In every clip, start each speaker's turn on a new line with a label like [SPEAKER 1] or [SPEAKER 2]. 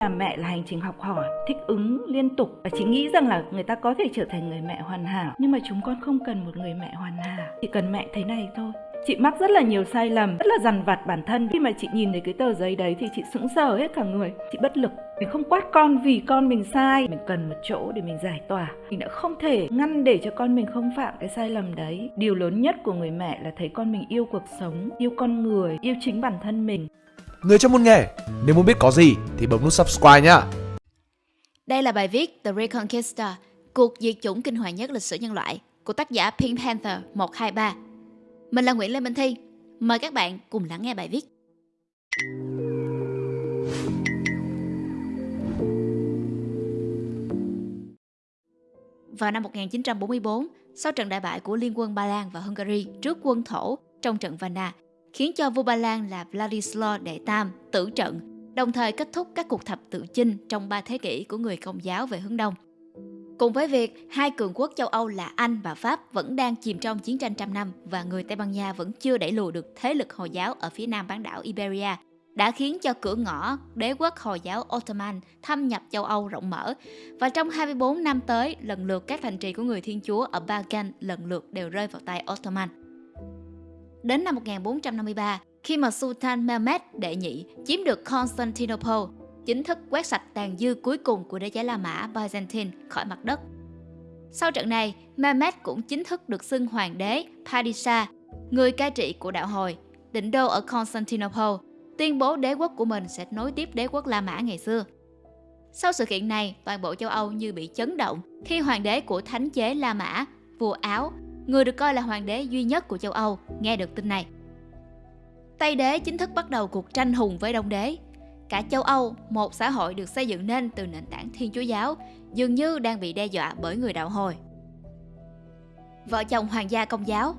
[SPEAKER 1] là mẹ là hành trình học hỏi, thích ứng liên tục và chị nghĩ rằng là người ta có thể trở thành người mẹ hoàn hảo. Nhưng mà chúng con không cần một người mẹ hoàn hảo, chỉ cần mẹ thế này thôi. Chị mắc rất là nhiều sai lầm, rất là dằn vặt bản thân. Khi mà chị nhìn thấy cái tờ giấy đấy thì chị sững sờ hết cả người, chị bất lực. Mình không quát con vì con mình sai. Mình cần một chỗ để mình giải tỏa. Mình đã không thể ngăn để cho con mình không phạm cái sai lầm đấy. Điều lớn nhất của người mẹ là thấy con mình yêu cuộc sống, yêu con người, yêu chính bản thân mình.
[SPEAKER 2] Người trong môn nghề, nếu muốn biết có gì thì bấm nút subscribe nhá.
[SPEAKER 3] Đây là bài viết The Reconquista, cuộc diệt chủng kinh hoàng nhất lịch sử nhân loại của tác giả Pink Panther 123. Mình là Nguyễn Lê Minh Thi. Mời các bạn cùng lắng nghe bài viết. Vào năm 1944, sau trận đại bại của Liên quân Ba Lan và Hungary trước quân Thổ trong trận Vanna, khiến cho vua Ba Lan là Vladislav Đệ Tam tử trận, đồng thời kết thúc các cuộc thập tự chinh trong ba thế kỷ của người Công giáo về hướng Đông. Cùng với việc hai cường quốc châu Âu là Anh và Pháp vẫn đang chìm trong chiến tranh trăm năm và người Tây Ban Nha vẫn chưa đẩy lùi được thế lực Hồi giáo ở phía nam bán đảo Iberia, đã khiến cho cửa ngõ đế quốc Hồi giáo Ottoman thâm nhập châu Âu rộng mở. Và trong 24 năm tới, lần lượt các thành trì của người Thiên Chúa ở Balkan lần lượt đều rơi vào tay Ottoman. Đến năm 1453, khi mà Sultan Mehmed đệ nhị chiếm được Constantinople, chính thức quét sạch tàn dư cuối cùng của đế chế La Mã Byzantine khỏi mặt đất. Sau trận này, Mehmed cũng chính thức được xưng hoàng đế Padishah, người cai trị của đạo hồi, định đô ở Constantinople, tuyên bố đế quốc của mình sẽ nối tiếp đế quốc La Mã ngày xưa. Sau sự kiện này, toàn bộ châu Âu như bị chấn động khi hoàng đế của thánh chế La Mã, vua Áo, người được coi là hoàng đế duy nhất của châu Âu, nghe được tin này. Tây đế chính thức bắt đầu cuộc tranh hùng với Đông đế. Cả châu Âu, một xã hội được xây dựng nên từ nền tảng Thiên Chúa giáo, dường như đang bị đe dọa bởi người đạo hồi. Vợ chồng hoàng gia công giáo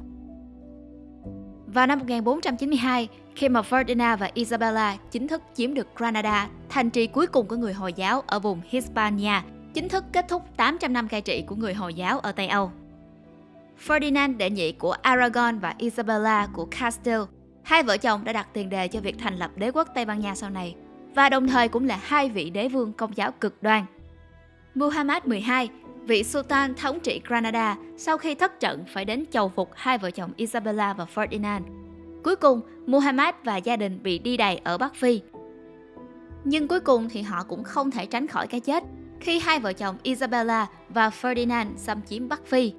[SPEAKER 3] Vào năm 1492, khi mà Ferdinand và Isabella chính thức chiếm được Granada, thành trì cuối cùng của người Hồi giáo ở vùng Hispania, chính thức kết thúc 800 năm cai trị của người Hồi giáo ở Tây Âu. Ferdinand đệ nhị của Aragon và Isabella của Castile, hai vợ chồng đã đặt tiền đề cho việc thành lập đế quốc Tây Ban Nha sau này và đồng thời cũng là hai vị đế vương công giáo cực đoan. Muhammad 12, vị Sultan thống trị Granada sau khi thất trận phải đến chầu phục hai vợ chồng Isabella và Ferdinand. Cuối cùng, Muhammad và gia đình bị đi đày ở Bắc Phi. Nhưng cuối cùng thì họ cũng không thể tránh khỏi cái chết khi hai vợ chồng Isabella và Ferdinand xâm chiếm Bắc Phi.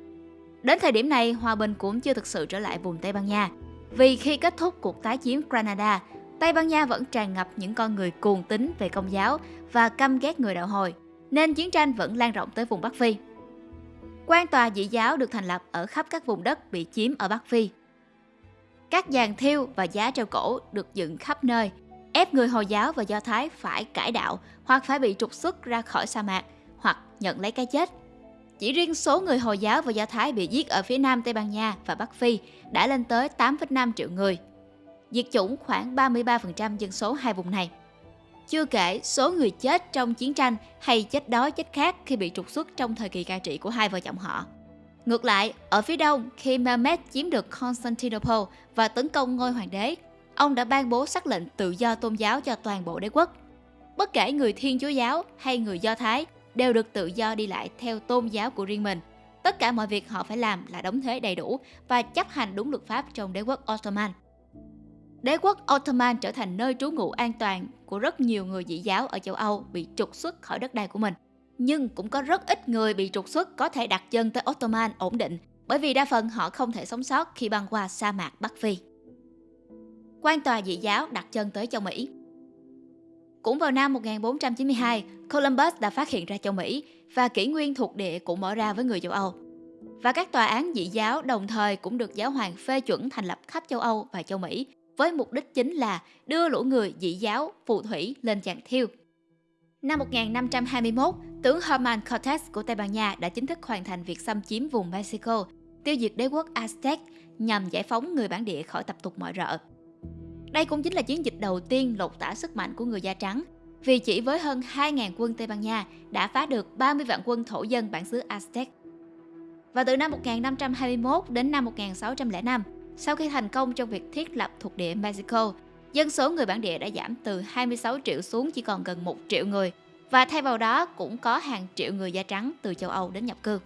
[SPEAKER 3] Đến thời điểm này, hòa bình cũng chưa thực sự trở lại vùng Tây Ban Nha. Vì khi kết thúc cuộc tái chiếm Granada, Tây Ban Nha vẫn tràn ngập những con người cuồng tín về công giáo và căm ghét người đạo hồi, nên chiến tranh vẫn lan rộng tới vùng Bắc Phi. Quan tòa dị giáo được thành lập ở khắp các vùng đất bị chiếm ở Bắc Phi. Các giàn thiêu và giá treo cổ được dựng khắp nơi, ép người Hồi giáo và Do Thái phải cải đạo hoặc phải bị trục xuất ra khỏi sa mạc hoặc nhận lấy cái chết. Chỉ riêng số người Hồi giáo và Do Thái bị giết ở phía nam Tây Ban Nha và Bắc Phi đã lên tới 8,5 triệu người. Diệt chủng khoảng 33% dân số hai vùng này. Chưa kể số người chết trong chiến tranh hay chết đói chết khác khi bị trục xuất trong thời kỳ cai trị của hai vợ chồng họ. Ngược lại, ở phía đông, khi Mehmed chiếm được Constantinople và tấn công ngôi hoàng đế, ông đã ban bố sắc lệnh tự do tôn giáo cho toàn bộ đế quốc. Bất kể người Thiên Chúa giáo hay người Do Thái đều được tự do đi lại theo tôn giáo của riêng mình. Tất cả mọi việc họ phải làm là đóng thuế đầy đủ và chấp hành đúng luật pháp trong đế quốc Ottoman. Đế quốc Ottoman trở thành nơi trú ngụ an toàn của rất nhiều người dị giáo ở châu Âu bị trục xuất khỏi đất đai của mình. Nhưng cũng có rất ít người bị trục xuất có thể đặt chân tới Ottoman ổn định, bởi vì đa phần họ không thể sống sót khi băng qua sa mạc Bắc Phi. Quan tòa dị giáo đặt chân tới châu Mỹ. Cũng vào năm 1492, Columbus đã phát hiện ra châu Mỹ và kỷ nguyên thuộc địa cũng mở ra với người châu Âu. Và các tòa án dị giáo đồng thời cũng được giáo hoàng phê chuẩn thành lập khắp châu Âu và châu Mỹ với mục đích chính là đưa lũ người dị giáo, phù thủy lên chàng thiêu. Năm 1521, tướng Herman Cortés của Tây Ban Nha đã chính thức hoàn thành việc xâm chiếm vùng Mexico, tiêu diệt đế quốc Aztec nhằm giải phóng người bản địa khỏi tập tục mọi rợ. Đây cũng chính là chiến dịch đầu tiên lột tả sức mạnh của người da trắng, vì chỉ với hơn 2.000 quân Tây Ban Nha đã phá được 30 vạn quân thổ dân bản xứ Aztec. Và từ năm 1521 đến năm 1605, sau khi thành công trong việc thiết lập thuộc địa Mexico, dân số người bản địa đã giảm từ 26 triệu xuống chỉ còn gần 1 triệu người và thay vào đó cũng có hàng triệu người da trắng từ châu Âu đến nhập cư.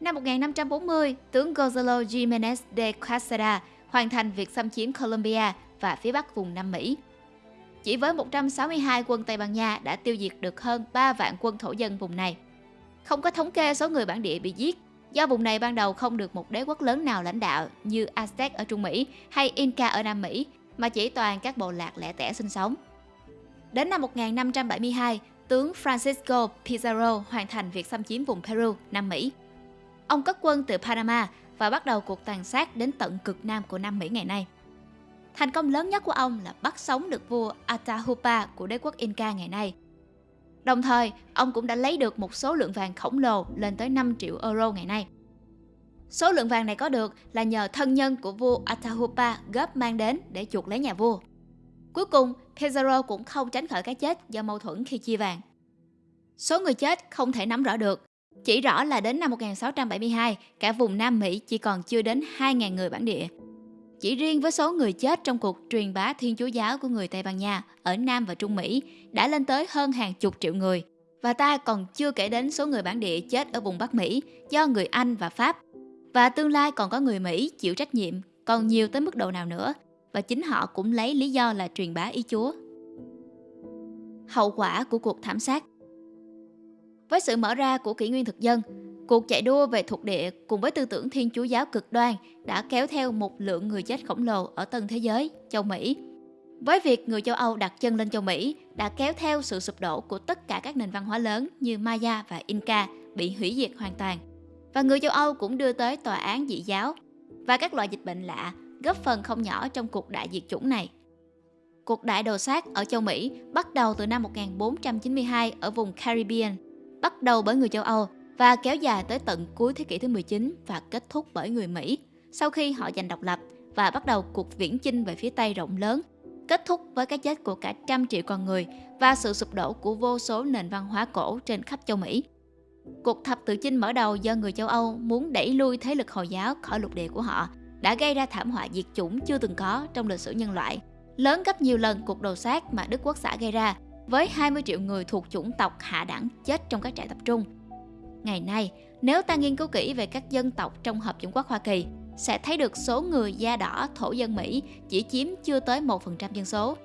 [SPEAKER 3] Năm 1540, tướng Gonzalo Jiménez de Quesada hoàn thành việc xâm chiếm Colombia và phía bắc vùng Nam Mỹ. Chỉ với 162 quân Tây Ban Nha đã tiêu diệt được hơn 3 vạn quân thổ dân vùng này. Không có thống kê số người bản địa bị giết, do vùng này ban đầu không được một đế quốc lớn nào lãnh đạo như Aztec ở Trung Mỹ hay Inca ở Nam Mỹ, mà chỉ toàn các bộ lạc lẻ tẻ sinh sống. Đến năm 1572, tướng Francisco Pizarro hoàn thành việc xâm chiếm vùng Peru, Nam Mỹ. Ông cất quân từ Panama và bắt đầu cuộc tàn sát đến tận cực nam của Nam Mỹ ngày nay. Thành công lớn nhất của ông là bắt sống được vua Atahualpa của đế quốc Inca ngày nay. Đồng thời, ông cũng đã lấy được một số lượng vàng khổng lồ lên tới 5 triệu euro ngày nay. Số lượng vàng này có được là nhờ thân nhân của vua Atahualpa góp mang đến để chuộc lấy nhà vua. Cuối cùng, Pizarro cũng không tránh khỏi cái chết do mâu thuẫn khi chia vàng. Số người chết không thể nắm rõ được, chỉ rõ là đến năm 1672, cả vùng Nam Mỹ chỉ còn chưa đến 2.000 người bản địa. Chỉ riêng với số người chết trong cuộc truyền bá Thiên Chúa giáo của người Tây Ban Nha ở Nam và Trung Mỹ đã lên tới hơn hàng chục triệu người. Và ta còn chưa kể đến số người bản địa chết ở vùng Bắc Mỹ do người Anh và Pháp. Và tương lai còn có người Mỹ chịu trách nhiệm còn nhiều tới mức độ nào nữa và chính họ cũng lấy lý do là truyền bá ý Chúa. Hậu quả của cuộc thảm sát với sự mở ra của kỷ nguyên thực dân, cuộc chạy đua về thuộc địa cùng với tư tưởng thiên chúa giáo cực đoan đã kéo theo một lượng người chết khổng lồ ở tân thế giới, châu Mỹ. Với việc người châu Âu đặt chân lên châu Mỹ đã kéo theo sự sụp đổ của tất cả các nền văn hóa lớn như Maya và Inca bị hủy diệt hoàn toàn. Và người châu Âu cũng đưa tới tòa án dị giáo và các loại dịch bệnh lạ góp phần không nhỏ trong cuộc đại diệt chủng này. Cuộc đại đồ sát ở châu Mỹ bắt đầu từ năm 1492 ở vùng Caribbean, bắt đầu bởi người châu Âu và kéo dài tới tận cuối thế kỷ thứ 19 và kết thúc bởi người Mỹ sau khi họ giành độc lập và bắt đầu cuộc viễn chinh về phía Tây rộng lớn, kết thúc với cái chết của cả trăm triệu con người và sự sụp đổ của vô số nền văn hóa cổ trên khắp châu Mỹ. Cuộc thập tự chinh mở đầu do người châu Âu muốn đẩy lui thế lực Hồi giáo khỏi lục địa của họ đã gây ra thảm họa diệt chủng chưa từng có trong lịch sử nhân loại, lớn gấp nhiều lần cuộc đồ sát mà Đức Quốc xã gây ra, với 20 triệu người thuộc chủng tộc hạ đẳng chết trong các trại tập trung. Ngày nay, nếu ta nghiên cứu kỹ về các dân tộc trong Hợp chủng quốc Hoa Kỳ, sẽ thấy được số người da đỏ thổ dân Mỹ chỉ chiếm chưa tới 1% dân số.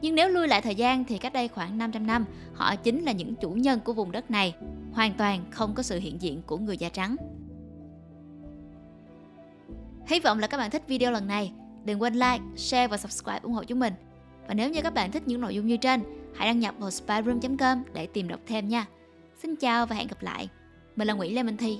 [SPEAKER 3] Nhưng nếu lui lại thời gian thì cách đây khoảng 500 năm, họ chính là những chủ nhân của vùng đất này, hoàn toàn không có sự hiện diện của người da trắng. Hy vọng là các bạn thích video lần này. Đừng quên like, share và subscribe ủng hộ chúng mình. Và nếu như các bạn thích những nội dung như trên, hãy đăng nhập vào spyroom.com để tìm đọc thêm nha. Xin chào và hẹn gặp lại. Mình là Nguyễn Lê Minh Thi.